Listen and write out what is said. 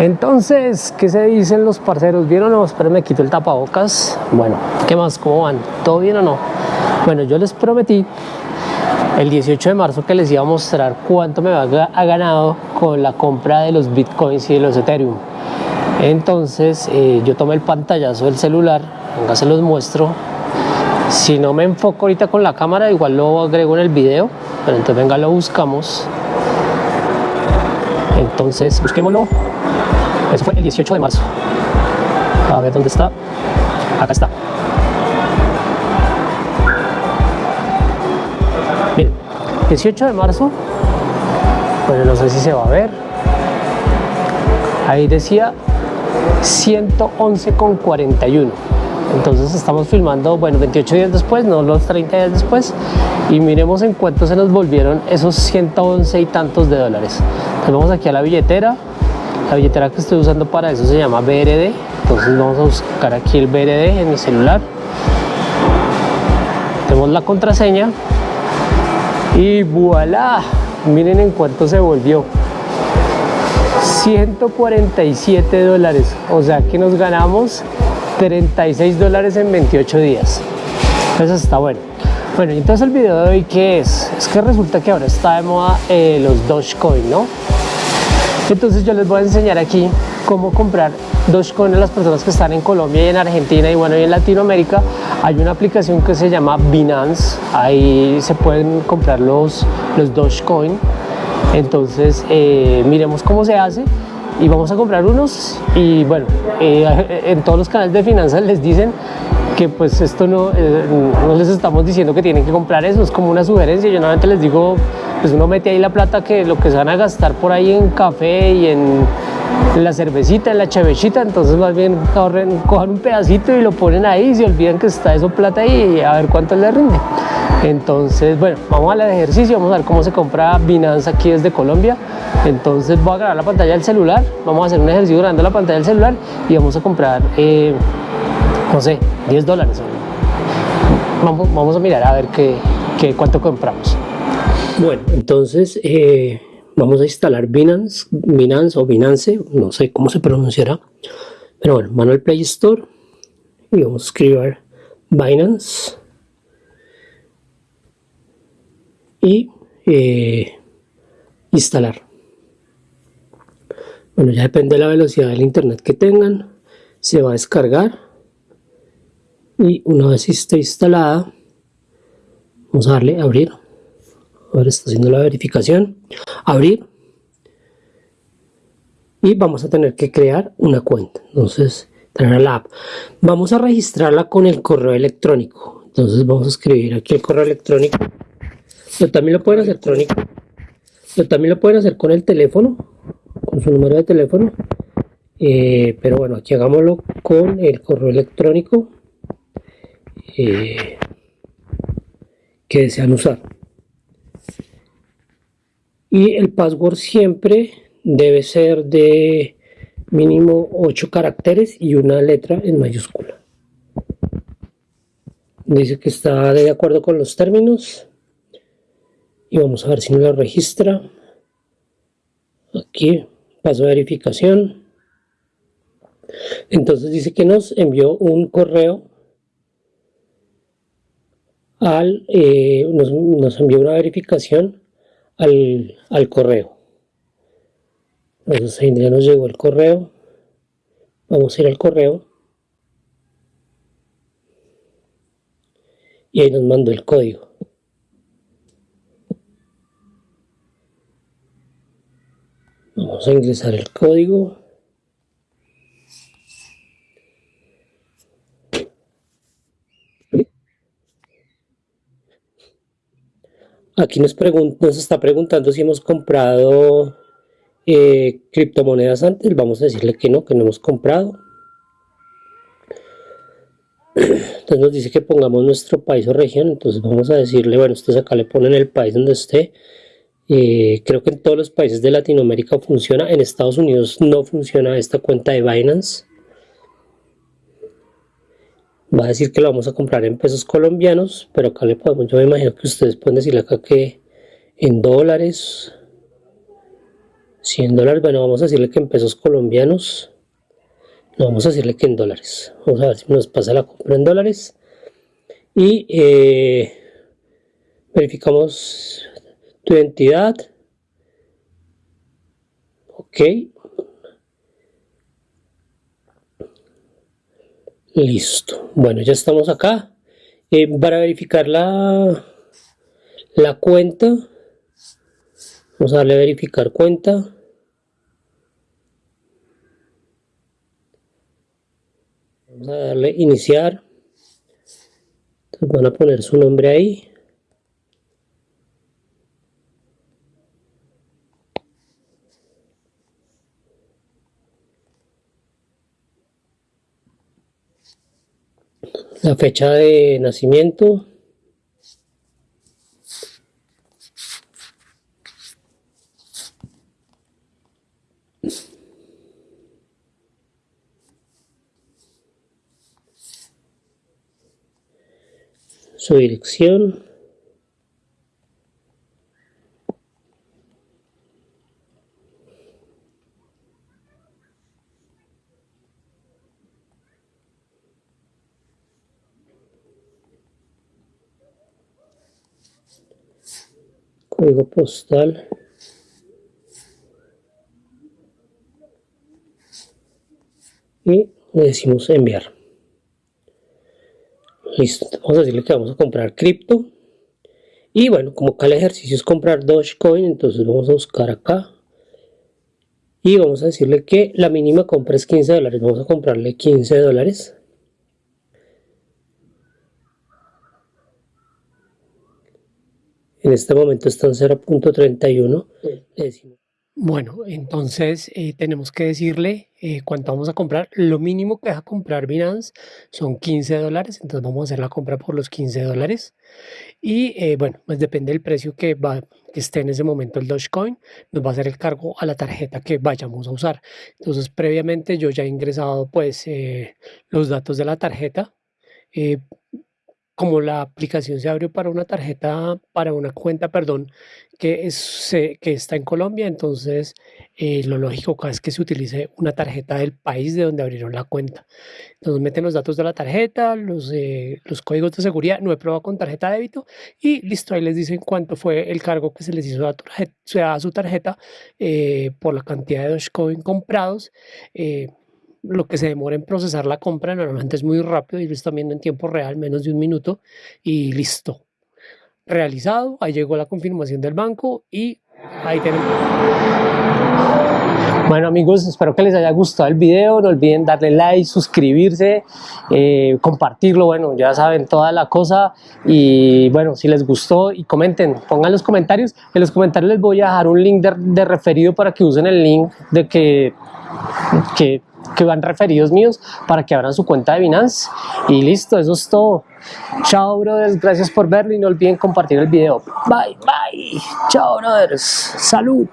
Entonces, ¿qué se dicen los parceros? ¿Vieron o no? Espero me quito el tapabocas. Bueno, ¿qué más? ¿Cómo van? ¿Todo bien o no? Bueno, yo les prometí el 18 de marzo que les iba a mostrar cuánto me ha ganado con la compra de los bitcoins y de los ethereum. Entonces, eh, yo tomé el pantallazo del celular, venga, se los muestro. Si no me enfoco ahorita con la cámara, igual lo agrego en el video, pero entonces venga, lo buscamos. Entonces, busquémoslo. Eso fue el 18 de marzo. A ver dónde está. Acá está. Miren, 18 de marzo. Bueno, no sé si se va a ver. Ahí decía 111,41. Entonces estamos filmando, bueno, 28 días después, no los 30 días después, y miremos en cuánto se nos volvieron esos 111 y tantos de dólares. Entonces vamos aquí a la billetera, la billetera que estoy usando para eso se llama BRD, entonces vamos a buscar aquí el BRD en mi celular. Tenemos la contraseña y voilà, miren en cuánto se volvió. 147 dólares, o sea que nos ganamos 36 dólares en 28 días. Eso está bueno. Bueno, entonces el video de hoy, ¿qué es? Es que resulta que ahora está de moda eh, los Dogecoin, ¿no? Entonces yo les voy a enseñar aquí cómo comprar Dogecoin a las personas que están en Colombia y en Argentina y bueno, y en Latinoamérica. Hay una aplicación que se llama Binance, ahí se pueden comprar los, los Dogecoin. Entonces eh, miremos cómo se hace y vamos a comprar unos y bueno, eh, en todos los canales de finanzas les dicen que pues esto no, eh, no les estamos diciendo que tienen que comprar eso, es como una sugerencia, yo normalmente les digo, pues uno mete ahí la plata que lo que se van a gastar por ahí en café y en, la cervecita, en la chevechita, entonces más bien corren, cojan un pedacito y lo ponen ahí y se olvidan que está eso plata ahí y a ver cuánto les rinde. Entonces, bueno, vamos al ejercicio, vamos a ver cómo se compra Binance aquí desde Colombia. Entonces voy a grabar la pantalla del celular, vamos a hacer un ejercicio grabando la pantalla del celular y vamos a comprar, eh, no sé, 10 dólares. Vamos, vamos a mirar a ver qué, qué cuánto compramos. Bueno, entonces eh, vamos a instalar Binance, Binance o Binance, no sé cómo se pronunciará. Pero bueno, mano al Play Store y vamos a escribir Binance. y eh, instalar. Bueno, ya depende de la velocidad del internet que tengan, se va a descargar y una vez esté instalada, vamos a darle a abrir. Ahora está haciendo la verificación. Abrir. Y vamos a tener que crear una cuenta. Entonces, tener la app. Vamos a registrarla con el correo electrónico. Entonces vamos a escribir aquí el correo electrónico pero también lo pueden hacer electrónico. Pero también lo pueden hacer con el teléfono, con su número de teléfono. Eh, pero bueno, aquí hagámoslo con el correo electrónico eh, que desean usar. Y el password siempre debe ser de mínimo 8 caracteres y una letra en mayúscula. Dice que está de acuerdo con los términos y vamos a ver si no lo registra aquí paso de verificación entonces dice que nos envió un correo al eh, nos, envió una verificación al, al correo. Entonces ahí ya nos llegó el correo. Vamos a ir al correo. Y ahí nos mandó el código. Vamos a ingresar el código. Aquí nos, está preguntando si hemos comprado eh, criptomonedas antes. Vamos a decirle que no, que no hemos comprado. Entonces nos dice que pongamos nuestro país o región. Entonces vamos a decirle, bueno, ustedes acá le ponen el país donde esté. Eh, creo que en todos los países de Latinoamérica funciona, en Estados Unidos no funciona esta cuenta de Binance. Va a decir que lo vamos a comprar en pesos colombianos, pero acá le podemos, yo me imagino que ustedes pueden decirle acá que en dólares 100 dólares, bueno, vamos a decirle que en pesos colombianos. No, vamos a decirle que en dólares. Vamos a ver si nos pasa la compra en dólares. Y eh, verificamos tu identidad. Ok. Listo. Bueno, ya estamos acá. Eh, para verificar la, la cuenta, vamos a darle a verificar cuenta. Vamos a darle iniciar. Entonces van a poner su nombre ahí. La fecha de nacimiento. Su dirección código postal. Y le decimos enviar. Listo. Vamos a decirle que vamos a comprar cripto. Y bueno como acá el ejercicio es comprar Dogecoin entonces vamos a buscar acá. Y vamos a decirle que la mínima compra es 15 dólares. Vamos a comprarle 15 dólares En este momento está en 0.31 Bueno, entonces eh, tenemos que decirle eh, cuánto vamos a comprar. Lo mínimo que deja comprar Binance son 15 dólares, entonces vamos a hacer la compra por los 15 dólares. Y eh, bueno, pues depende del precio que, va, que esté en ese momento el Dogecoin, nos va a hacer el cargo a la tarjeta que vayamos a usar. Entonces previamente yo ya he ingresado pues los datos de la tarjeta como la aplicación se abrió para una tarjeta, para una cuenta, perdón, que, es, que está en Colombia, entonces eh, lo lógico es que se utilice una tarjeta del país de donde abrieron la cuenta. Entonces meten los datos de la tarjeta, los, eh, los códigos de seguridad, no he probado con tarjeta de débito y listo, ahí les dicen cuánto fue el cargo que se les hizo a, su tarjeta eh, por la cantidad de Dogecoin comprados lo que se demora en procesar la compra normalmente es muy rápido y lo están viendo en tiempo real, menos de un minuto y listo. Realizado, ahí llegó la confirmación del banco y ahí tenemos. Bueno amigos, espero que les haya gustado el video, no olviden darle like, suscribirse, eh, compartirlo, bueno, ya saben toda la cosa y bueno, si les gustó y comenten, pongan los comentarios, en los comentarios les voy a dejar un link de, de referido para que usen el link de que, que que van referidos míos para que abran su cuenta de Binance. Y listo, eso es todo. Chao brothers, gracias por verlo y no olviden compartir el video. Bye bye, chao brothers, salud